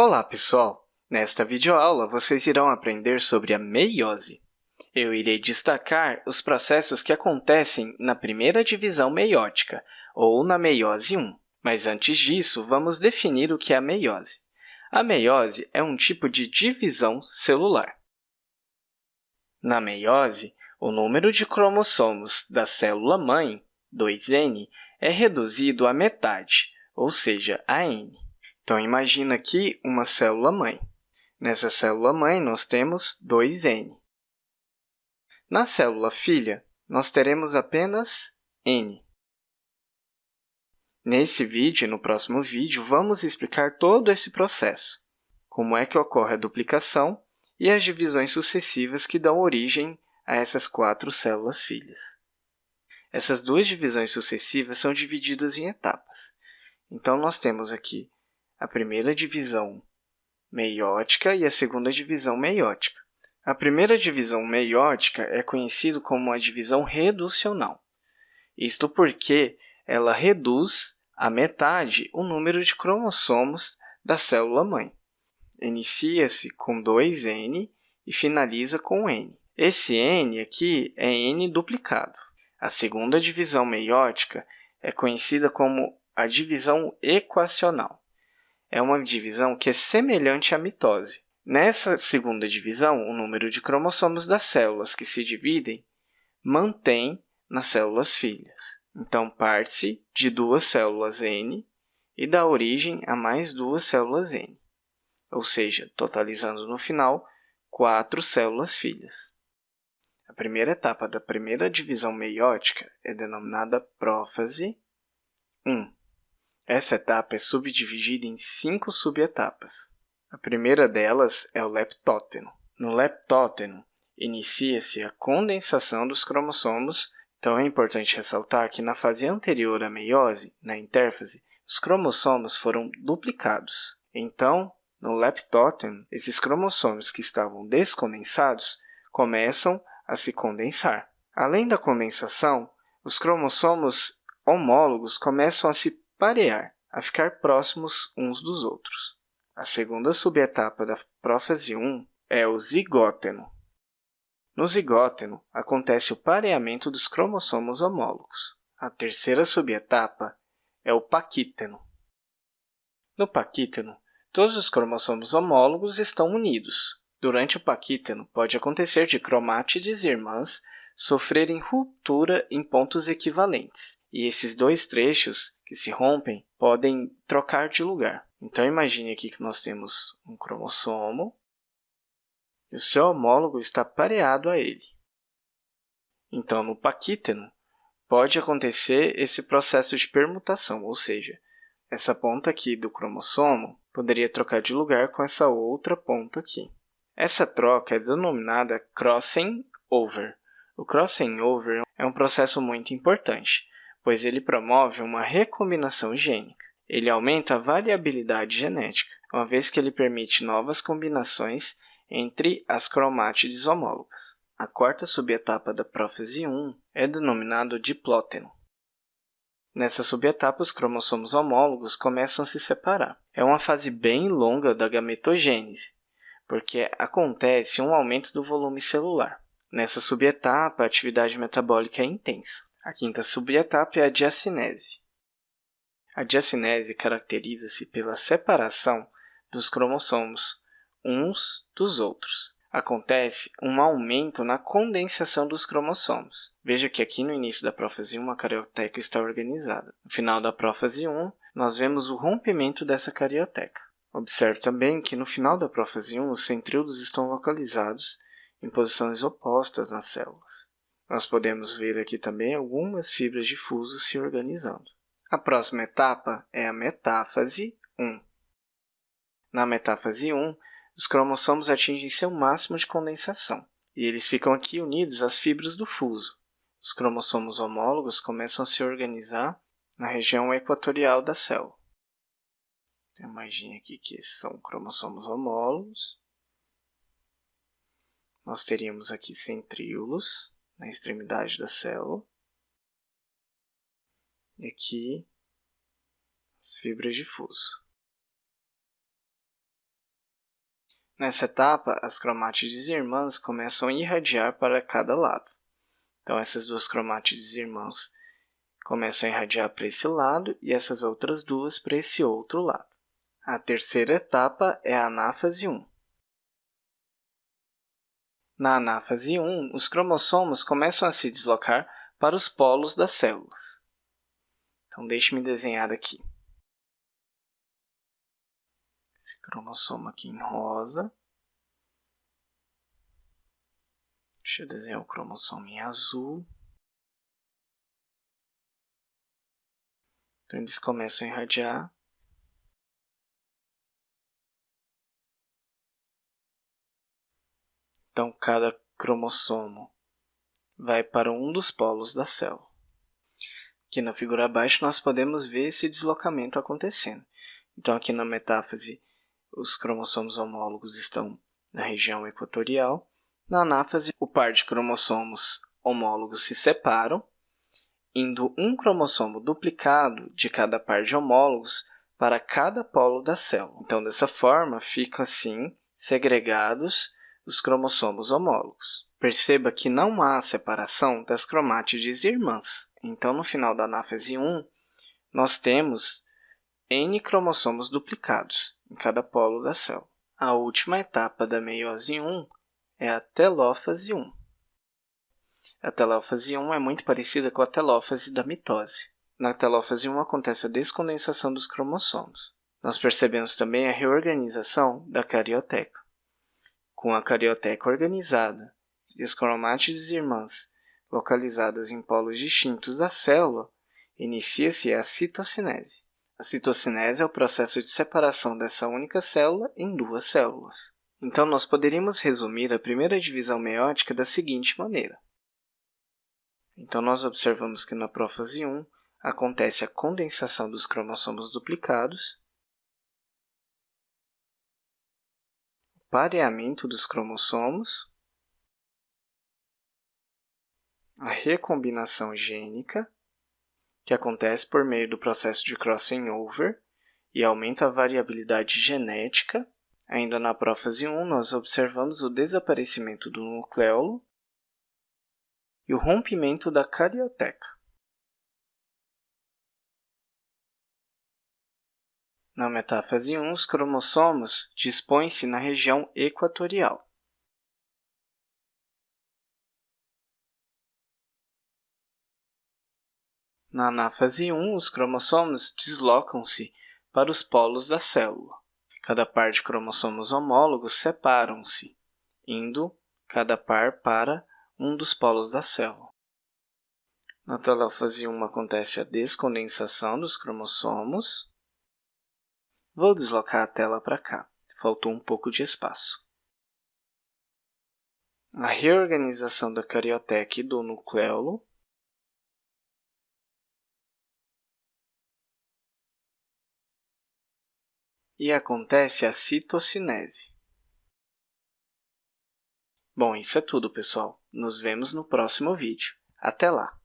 Olá, pessoal! Nesta videoaula, vocês irão aprender sobre a meiose. Eu irei destacar os processos que acontecem na primeira divisão meiótica, ou na meiose 1. Mas antes disso, vamos definir o que é a meiose. A meiose é um tipo de divisão celular. Na meiose, o número de cromossomos da célula-mãe, 2N, é reduzido à metade, ou seja, a N. Então, imagina aqui uma célula-mãe. Nessa célula-mãe, nós temos 2N. Na célula-filha, nós teremos apenas N. Nesse vídeo e no próximo vídeo, vamos explicar todo esse processo, como é que ocorre a duplicação e as divisões sucessivas que dão origem a essas quatro células-filhas. Essas duas divisões sucessivas são divididas em etapas. Então, nós temos aqui a primeira divisão meiótica e a segunda divisão meiótica. A primeira divisão meiótica é conhecida como a divisão reducional. Isto porque ela reduz a metade o número de cromossomos da célula-mãe. Inicia-se com 2N e finaliza com N. Esse N aqui é N duplicado. A segunda divisão meiótica é conhecida como a divisão equacional é uma divisão que é semelhante à mitose. Nessa segunda divisão, o número de cromossomos das células que se dividem mantém nas células filhas. Então, parte-se de duas células N e dá origem a mais duas células N, ou seja, totalizando no final quatro células filhas. A primeira etapa da primeira divisão meiótica é denominada prófase 1. Essa etapa é subdividida em cinco subetapas. A primeira delas é o leptóteno. No leptóteno, inicia-se a condensação dos cromossomos, então é importante ressaltar que na fase anterior à meiose, na intérfase, os cromossomos foram duplicados. Então, no leptóteno, esses cromossomos que estavam descondensados começam a se condensar. Além da condensação, os cromossomos homólogos começam a se parear, a ficar próximos uns dos outros. A segunda subetapa da prófase 1 é o zigóteno. No zigóteno, acontece o pareamento dos cromossomos homólogos. A terceira subetapa é o paquíteno. No paquíteno, todos os cromossomos homólogos estão unidos. Durante o paquíteno, pode acontecer de cromátides irmãs sofrerem ruptura em pontos equivalentes, e esses dois trechos que se rompem podem trocar de lugar. Então, imagine aqui que nós temos um cromossomo e o seu homólogo está pareado a ele. Então, no paquíteno, pode acontecer esse processo de permutação, ou seja, essa ponta aqui do cromossomo poderia trocar de lugar com essa outra ponta aqui. Essa troca é denominada crossing over. O crossing over é um processo muito importante, pois ele promove uma recombinação gênica. Ele aumenta a variabilidade genética, uma vez que ele permite novas combinações entre as cromátides homólogas. A quarta subetapa da prófase 1 é denominada diplóteno. Nessa subetapa, os cromossomos homólogos começam a se separar. É uma fase bem longa da gametogênese, porque acontece um aumento do volume celular. Nessa subetapa, a atividade metabólica é intensa. A quinta subetapa é a diacinese. A diacinese caracteriza-se pela separação dos cromossomos uns dos outros. Acontece um aumento na condensação dos cromossomos. Veja que aqui no início da prófase 1 a carioteca está organizada. No final da prófase 1, nós vemos o rompimento dessa carioteca. Observe também que no final da prófase 1 os centríolos estão localizados em posições opostas nas células. Nós podemos ver aqui também algumas fibras de fuso se organizando. A próxima etapa é a metáfase 1. Na metáfase 1, os cromossomos atingem seu máximo de condensação, e eles ficam aqui unidos às fibras do fuso. Os cromossomos homólogos começam a se organizar na região equatorial da célula. Imagine aqui que são cromossomos homólogos. Nós teríamos aqui centríolos, na extremidade da célula. E aqui as fibras de fuso. Nessa etapa, as cromátides irmãs começam a irradiar para cada lado. Então, essas duas cromátides irmãs começam a irradiar para esse lado e essas outras duas para esse outro lado. A terceira etapa é a anáfase 1. Na anáfase 1, os cromossomos começam a se deslocar para os polos das células. Então, deixe-me desenhar aqui. Esse cromossomo aqui em rosa. Deixa eu desenhar o cromossomo em azul. Então, eles começam a irradiar. Então, cada cromossomo vai para um dos polos da célula. Aqui na figura abaixo, nós podemos ver esse deslocamento acontecendo. Então, aqui na metáfase, os cromossomos homólogos estão na região equatorial. Na anáfase, o par de cromossomos homólogos se separam, indo um cromossomo duplicado de cada par de homólogos para cada polo da célula. Então, dessa forma, ficam assim segregados os cromossomos homólogos. Perceba que não há separação das cromátides irmãs. Então, no final da anáfase 1, nós temos N cromossomos duplicados em cada polo da célula. A última etapa da meiose 1 é a telófase 1. A telófase 1 é muito parecida com a telófase da mitose. Na telófase 1 acontece a descondensação dos cromossomos. Nós percebemos também a reorganização da carioteca. Com a carioteca organizada e as cromátides irmãs localizadas em polos distintos da célula, inicia-se a citocinese. A citocinese é o processo de separação dessa única célula em duas células. Então, nós poderíamos resumir a primeira divisão meiótica da seguinte maneira. Então, nós observamos que na prófase 1 acontece a condensação dos cromossomos duplicados, pareamento dos cromossomos, a recombinação gênica, que acontece por meio do processo de crossing over e aumenta a variabilidade genética Ainda na prófase 1, nós observamos o desaparecimento do nucleolo e o rompimento da carioteca. Na metáfase 1, os cromossomos dispõem-se na região equatorial. Na anáfase 1, os cromossomos deslocam-se para os polos da célula. Cada par de cromossomos homólogos separam-se, indo cada par para um dos polos da célula. Na telófase 1 acontece a descondensação dos cromossomos. Vou deslocar a tela para cá, faltou um pouco de espaço. A reorganização da carioteca e do nucleolo e acontece a citocinese. Bom, isso é tudo, pessoal. Nos vemos no próximo vídeo. Até lá!